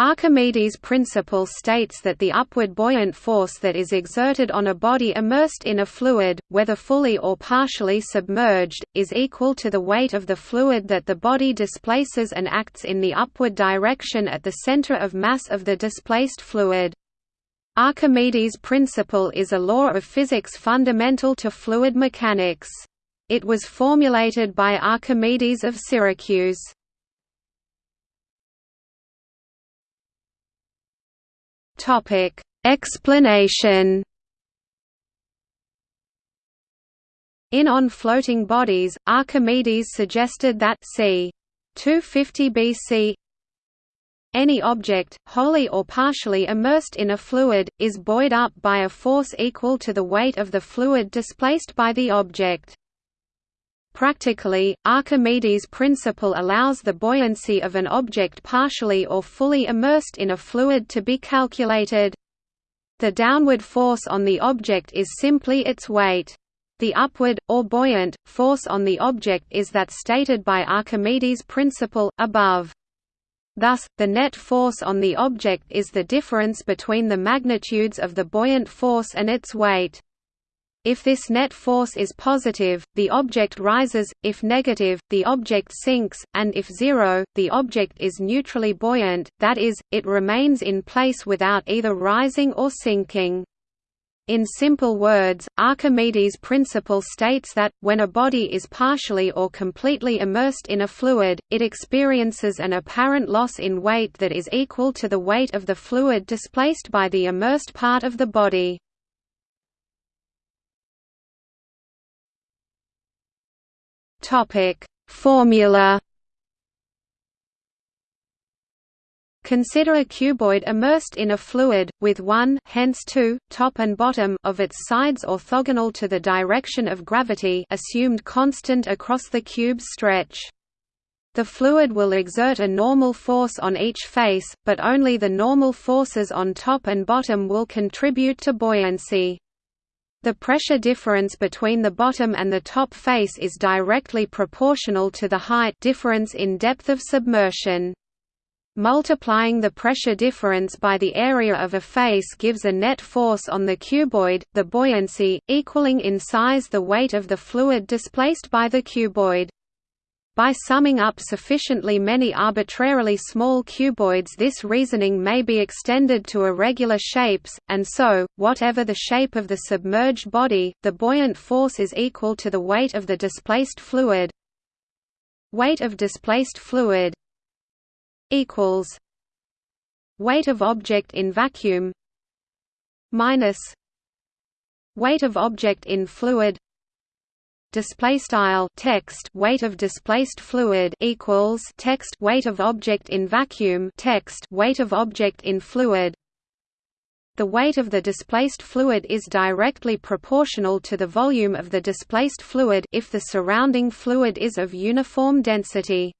Archimedes' principle states that the upward buoyant force that is exerted on a body immersed in a fluid, whether fully or partially submerged, is equal to the weight of the fluid that the body displaces and acts in the upward direction at the center of mass of the displaced fluid. Archimedes' principle is a law of physics fundamental to fluid mechanics. It was formulated by Archimedes of Syracuse. Topic: Explanation. In On Floating Bodies, Archimedes suggested that c. 250 BC any object, wholly or partially immersed in a fluid, is buoyed up by a force equal to the weight of the fluid displaced by the object. Practically, Archimedes' principle allows the buoyancy of an object partially or fully immersed in a fluid to be calculated. The downward force on the object is simply its weight. The upward, or buoyant, force on the object is that stated by Archimedes' principle, above. Thus, the net force on the object is the difference between the magnitudes of the buoyant force and its weight. If this net force is positive, the object rises, if negative, the object sinks, and if zero, the object is neutrally buoyant, that is, it remains in place without either rising or sinking. In simple words, Archimedes' principle states that, when a body is partially or completely immersed in a fluid, it experiences an apparent loss in weight that is equal to the weight of the fluid displaced by the immersed part of the body. Topic Formula Consider a cuboid immersed in a fluid, with one hence two, top and bottom of its sides orthogonal to the direction of gravity assumed constant across the cube's stretch. The fluid will exert a normal force on each face, but only the normal forces on top and bottom will contribute to buoyancy. The pressure difference between the bottom and the top face is directly proportional to the height difference in depth of submersion. Multiplying the pressure difference by the area of a face gives a net force on the cuboid, the buoyancy, equaling in size the weight of the fluid displaced by the cuboid. By summing up sufficiently many arbitrarily small cuboids this reasoning may be extended to irregular shapes, and so, whatever the shape of the submerged body, the buoyant force is equal to the weight of the displaced fluid. Weight of displaced fluid equals weight of object in vacuum minus weight of object in fluid display style text weight of displaced fluid equals text weight of object in vacuum text weight of object in fluid the weight of the displaced fluid is directly proportional to the volume of the displaced fluid if the surrounding fluid is of uniform density.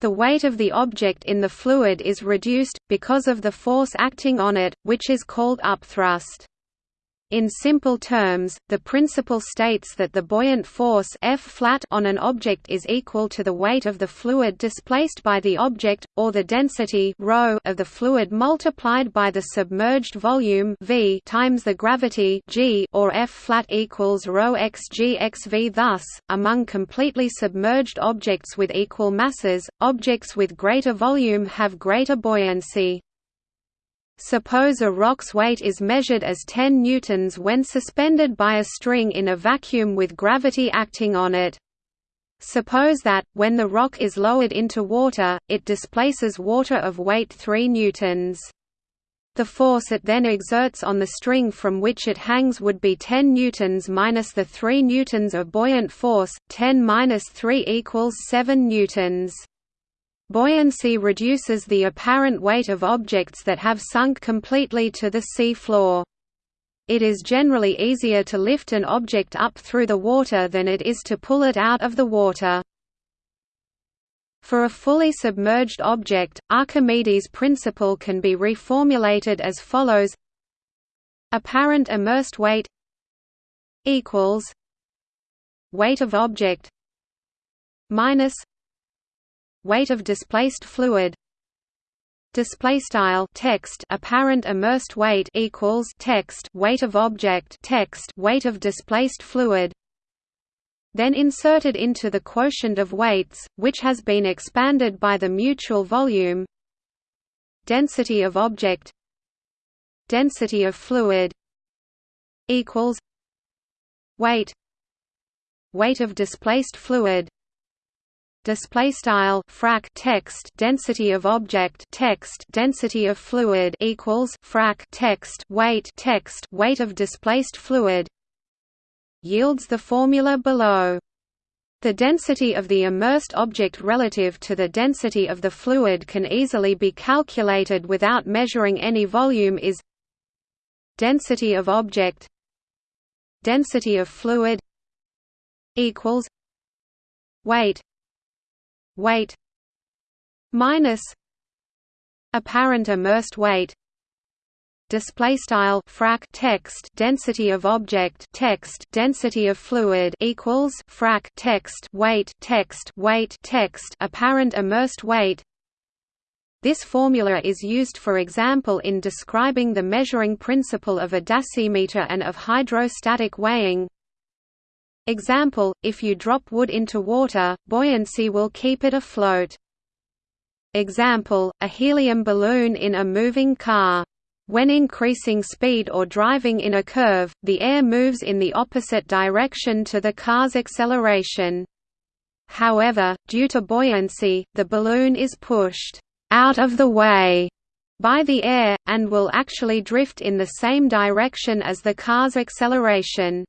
The weight of the object in the fluid is reduced, because of the force acting on it, which is called upthrust. In simple terms, the principle states that the buoyant force F flat on an object is equal to the weight of the fluid displaced by the object, or the density ρ of the fluid multiplied by the submerged volume v times the gravity g or F flat equals ρ x g x v. Thus, among completely submerged objects with equal masses, objects with greater volume have greater buoyancy. Suppose a rock's weight is measured as 10 newtons when suspended by a string in a vacuum with gravity acting on it. Suppose that, when the rock is lowered into water, it displaces water of weight 3 newtons. The force it then exerts on the string from which it hangs would be 10 newtons minus the 3 newtons of buoyant force, 10 minus 3 equals 7 newtons. Buoyancy reduces the apparent weight of objects that have sunk completely to the sea floor. It is generally easier to lift an object up through the water than it is to pull it out of the water. For a fully submerged object, Archimedes' principle can be reformulated as follows Apparent immersed weight equals weight of object minus weight of displaced fluid. Display style text apparent immersed weight equals text weight of object text weight of displaced fluid. Then inserted into the quotient of weights which has been expanded by the mutual volume. Density of object. Density of fluid. Equals. Weight. Weight of displaced fluid display style frac text density of object text density of fluid equals frac text weight text weight of displaced fluid yields the formula below. The density of the immersed object relative to the density of the fluid can easily be calculated without measuring any volume is density of object density of fluid equals weight weight minus apparent immersed weight display style frac text density of object text density of fluid equals frac text weight text weight text apparent immersed weight. This formula is used for example in describing the measuring principle of a dasymeter and of hydrostatic weighing Example, if you drop wood into water, buoyancy will keep it afloat. Example, a helium balloon in a moving car. When increasing speed or driving in a curve, the air moves in the opposite direction to the car's acceleration. However, due to buoyancy, the balloon is pushed out of the way by the air, and will actually drift in the same direction as the car's acceleration.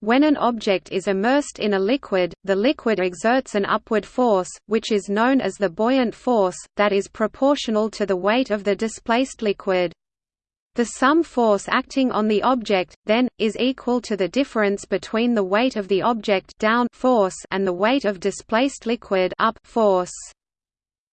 When an object is immersed in a liquid, the liquid exerts an upward force, which is known as the buoyant force, that is proportional to the weight of the displaced liquid. The sum force acting on the object, then, is equal to the difference between the weight of the object down force and the weight of displaced liquid up force.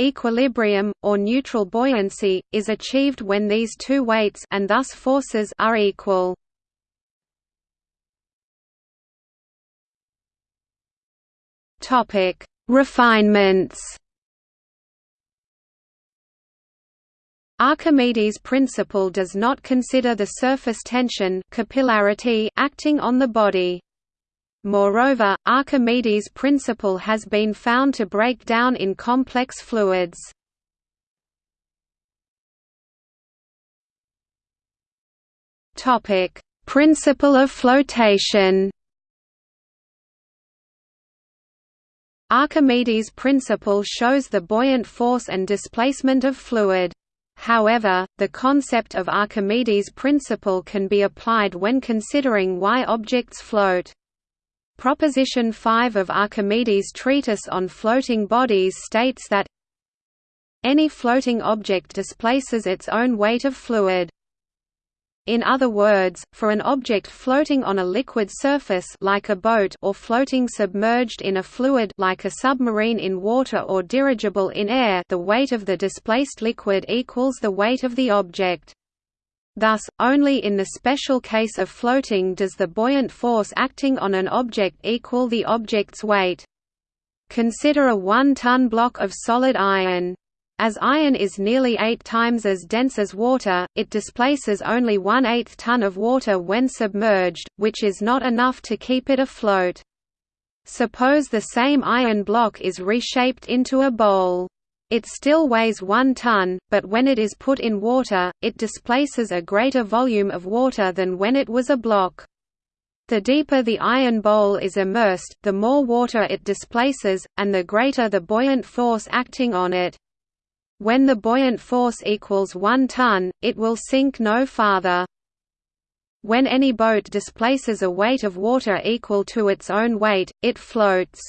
Equilibrium, or neutral buoyancy, is achieved when these two weights and thus forces are equal. Topic: Refinements. Archimedes' principle does not consider the surface tension capillarity acting on the body. Moreover, Archimedes' principle has been found to break down in complex fluids. Topic: Principle of flotation. Archimedes' principle shows the buoyant force and displacement of fluid. However, the concept of Archimedes' principle can be applied when considering why objects float. Proposition 5 of Archimedes' treatise on floating bodies states that any floating object displaces its own weight of fluid. In other words, for an object floating on a liquid surface like a boat or floating submerged in a fluid like a submarine in water or dirigible in air the weight of the displaced liquid equals the weight of the object. Thus, only in the special case of floating does the buoyant force acting on an object equal the object's weight. Consider a one-ton block of solid iron. As iron is nearly eight times as dense as water, it displaces only one-eighth ton of water when submerged, which is not enough to keep it afloat. Suppose the same iron block is reshaped into a bowl. It still weighs one ton, but when it is put in water, it displaces a greater volume of water than when it was a block. The deeper the iron bowl is immersed, the more water it displaces, and the greater the buoyant force acting on it. When the buoyant force equals 1 ton, it will sink no farther. When any boat displaces a weight of water equal to its own weight, it floats.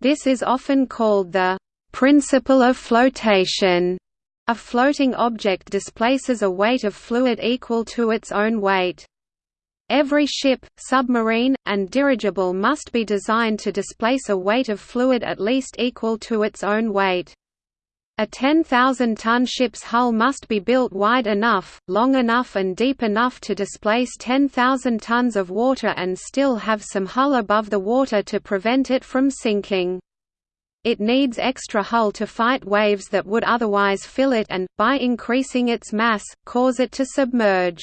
This is often called the principle of flotation. A floating object displaces a weight of fluid equal to its own weight. Every ship, submarine, and dirigible must be designed to displace a weight of fluid at least equal to its own weight. A 10,000-ton ship's hull must be built wide enough, long enough and deep enough to displace 10,000 tons of water and still have some hull above the water to prevent it from sinking. it needs extra hull to fight waves that would otherwise fill it and, by increasing its mass, cause it to submerge.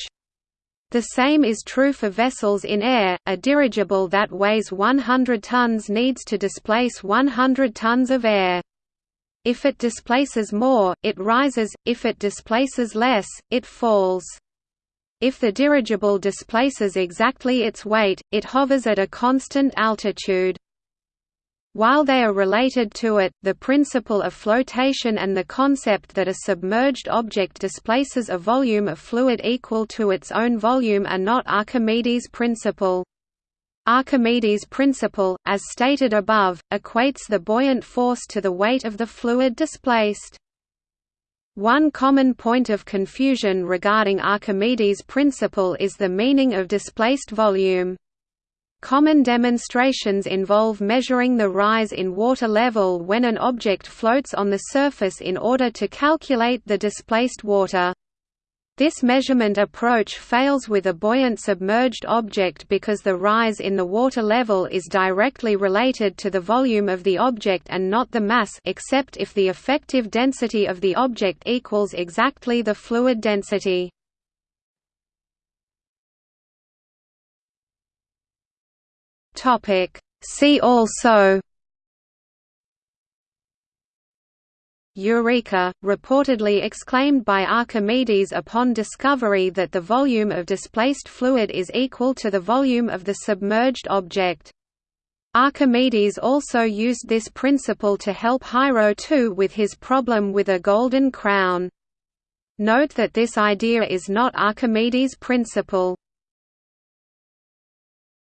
The same is true for vessels in air, a dirigible that weighs 100 tons needs to displace 100 tons of air. If it displaces more, it rises, if it displaces less, it falls. If the dirigible displaces exactly its weight, it hovers at a constant altitude. While they are related to it, the principle of flotation and the concept that a submerged object displaces a volume of fluid equal to its own volume are not Archimedes' principle. Archimedes' principle, as stated above, equates the buoyant force to the weight of the fluid displaced. One common point of confusion regarding Archimedes' principle is the meaning of displaced volume. Common demonstrations involve measuring the rise in water level when an object floats on the surface in order to calculate the displaced water. This measurement approach fails with a buoyant submerged object because the rise in the water level is directly related to the volume of the object and not the mass except if the effective density of the object equals exactly the fluid density. See also Eureka, reportedly exclaimed by Archimedes upon discovery that the volume of displaced fluid is equal to the volume of the submerged object. Archimedes also used this principle to help Hiero II with his problem with a golden crown. Note that this idea is not Archimedes' principle.